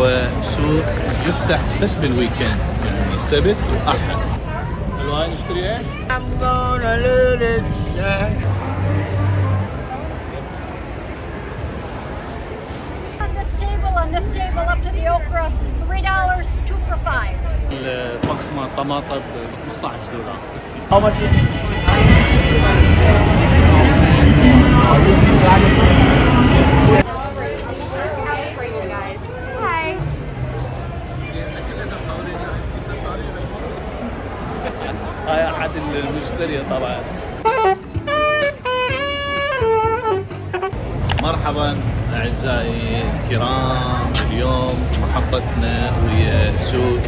وهو سوق يفتح بس بال weekend يعني سبت وأحد الواي نشتري إيه؟ I'm gonna let it shine. On this table, on this table, up to the okra, three dollars, two for five. ال box مال طماطم ب 15 دولار How much Hi. احد المشترية طبعا. مرحبا أعزائي الكرام اليوم محطتنا ويا سوق.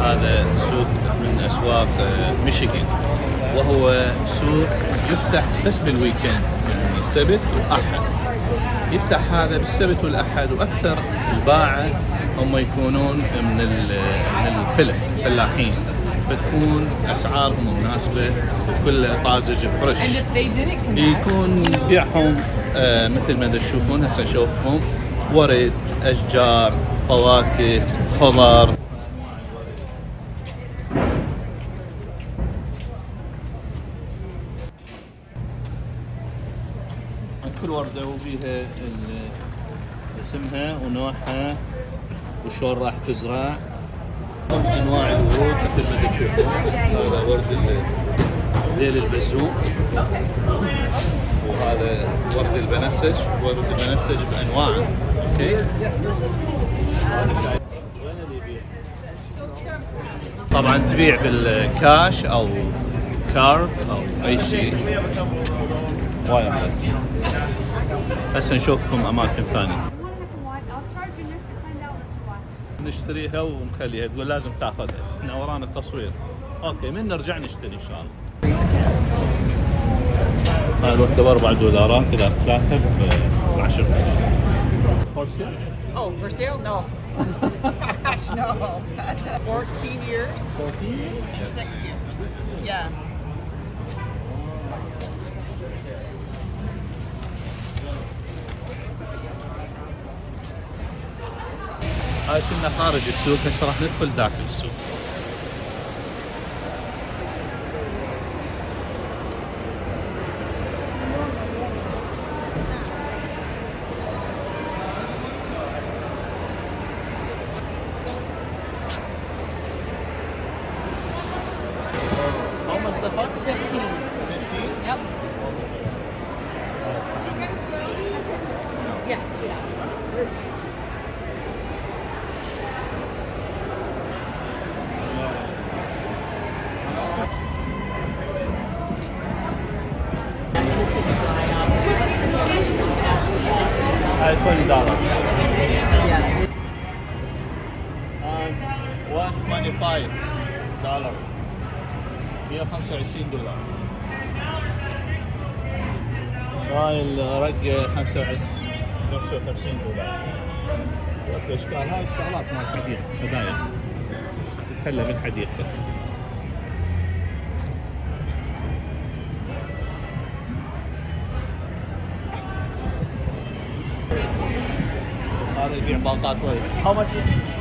هذا سوق من أسواق ميشيغان. وهو سوق يفتح بس بال weekend يعني سبت وأحد. يفتح هذا بالسبت والأحد وأكثر الباعة هم يكونون من ال- فتكون اسعارهم مناسبة وكلها طازج fresh. يكون بيعهم آه، مثل ما تشوفون هسه اشوفكم ورد أشجار فواكه خضر كل وردة وبيها اسمها ونوعها وشلون راح تزرع. أنواع الورود مثل ما تشوفون هذا ورد ذيل البزوق وهذا ورد البنفسج. ورد البنفسج بانواعه okay؟ طبعا تبيع بالكاش أو card أو أي شيء. وايد. بس هسه نشوفكم أماكن ثانية. نشتريها ونخليها تقول لازم تاخذها إحنا ورانا التصوير okay من نرجع نشتري إن شاء الله هاي الوحدة ب 4 دولارات إذا ثلاثة ب 10 دولار Oh, for sale? No. Gosh, no. 14 years 14 and six years. Yeah. هاي كنا خارج السوق هسه راح ندخل داخل السوق How much the fox? 15. 125 دولار. هاي الرقة 25 55 دولار. اشكال هاي الشغلات مال الحديقة هدايا. تتحلى بالحديقة هذا يبيع باقات وايد. How much each?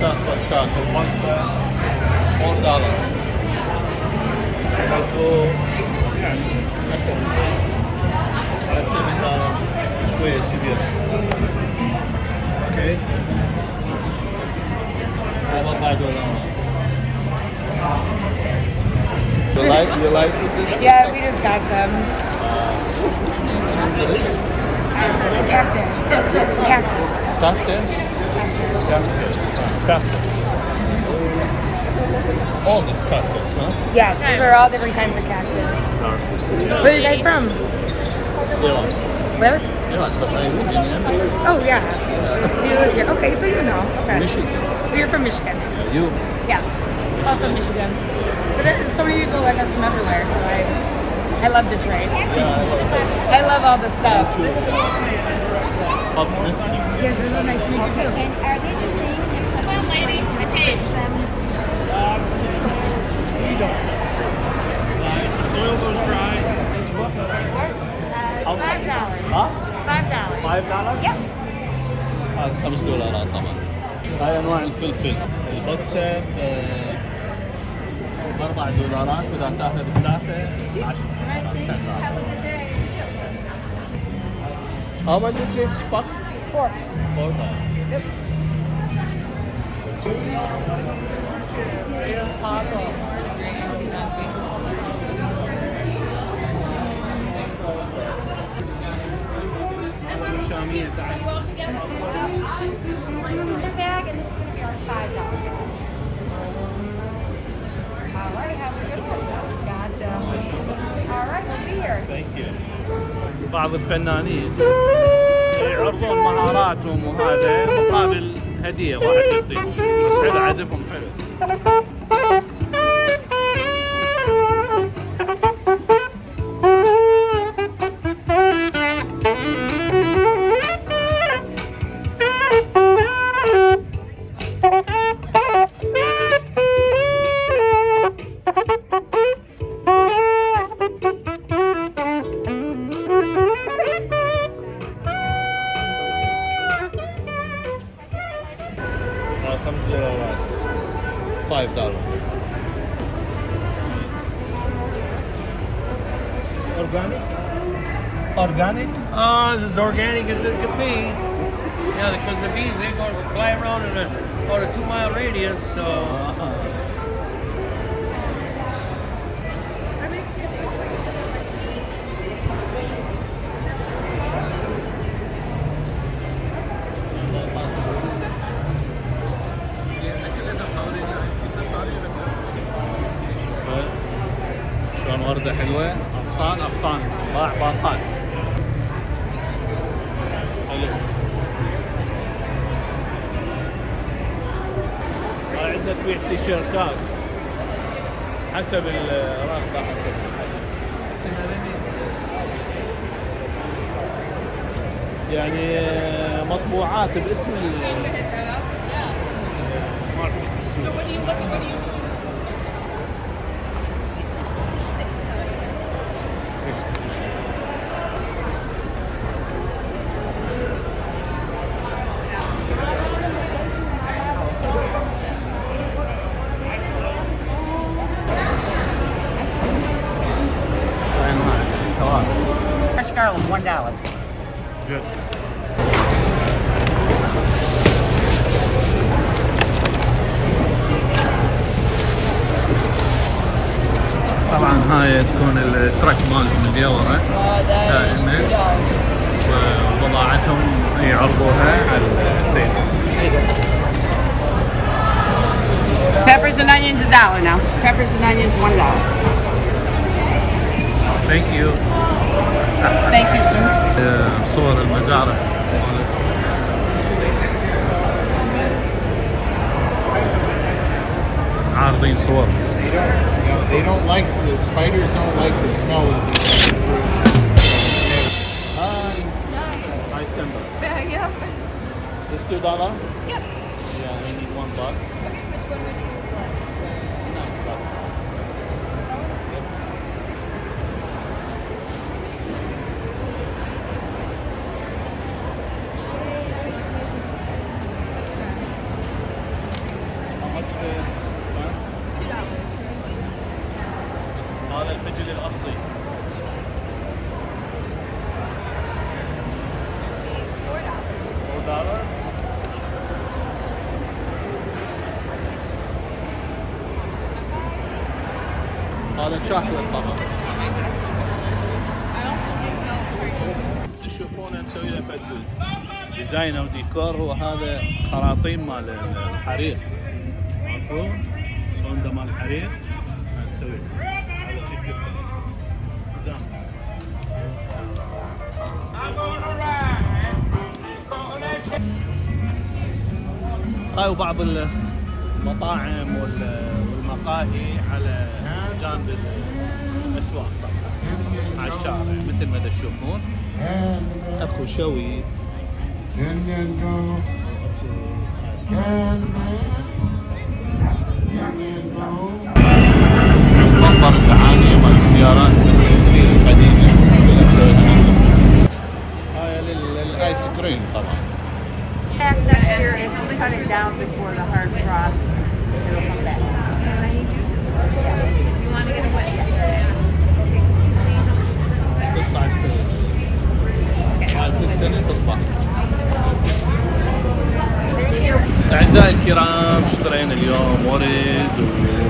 تنباع بوكسات بوكسات البوكسة 4 دولار ماكو يعني مثلا على 7 دولار شوية كبيرة okay هاي 4 دولار You like you like this? Yeah, we just got some. Cactus. Cactus. Cactus? Cactus. Cactus. All these cactus, huh? Yes, they're all different kinds of cactus. Yeah. Where are you guys from? Iran. Where? But I live in Oh, yeah. You live here. Okay, so you know. Okay. Michigan. You're from Michigan. Yeah, you? Yeah. Also Michigan. But it, so many people like are from everywhere, so I... I love Detroit. Yeah, I love all the stuff. Yes, this is nice to meet you too. Soil goes dry. Five dollars. ها؟ Five dollars. 5 دولار؟ Yep. هذا 5 دولارات طبعا. هاي انواع الفلفل. البوكسه ب 4 دولارات واذا تاخذ ثلاثة 10 How much is this box? Four. Four dollars. شامية بعض الفنانين. يعرضون مهاراتهم وهذا مقابل هدية واحد يعطيهم بس حلو عزفهم حلو. Organic? Uh, as organic as it could be. Yeah, because the bees they go fly around in a about a two mile radius, so شلون وردة حلوة أغصان أغصان باع باقات تبيع تيشيرتات حسب الرغبة حسب. يعني مطبوعات باسم ال هاي تكون ال truck مالهم اللي ورا دائما وبضاعتهم يعرضوها على التيل Peppers and onions a dollar now. Peppers and onions one dollar. thank you Thank you, sir. صور المزارع عارضين صور They don't, you know, they don't like, the spiders don't like the smell of the Let's do that one? Yep. Yeah, I need one box. Okay, which one would you like? Nice box. هذا الفجل الأصلي. هذا شوكولات طبعا تشوفونه مسوي له فد ديزاين أو ديكور وهذا خراطيم مال الحرير. ماكو؟ شلون ده مال الحرير. هاي وبعض ال- المطاعم وال- والمقاهي على جانب الأسواق طبعا على الشارع مثل ما تشوفون. أكو شوي. منظر الدعاني cut it down before the hard frost, it'll come back. أعزائي الكرام اشترينا اليوم ورد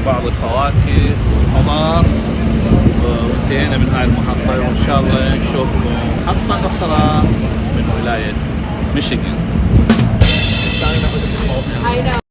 وبعض الفواكه والخضار وانتهينا من هاي المحطة وإن شاء الله نشوفكم محطة أخرى من ولاية ميشيغان I know.